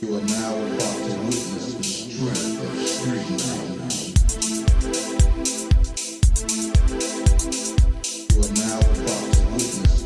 You are now about to witness the strength of street You are now about to witness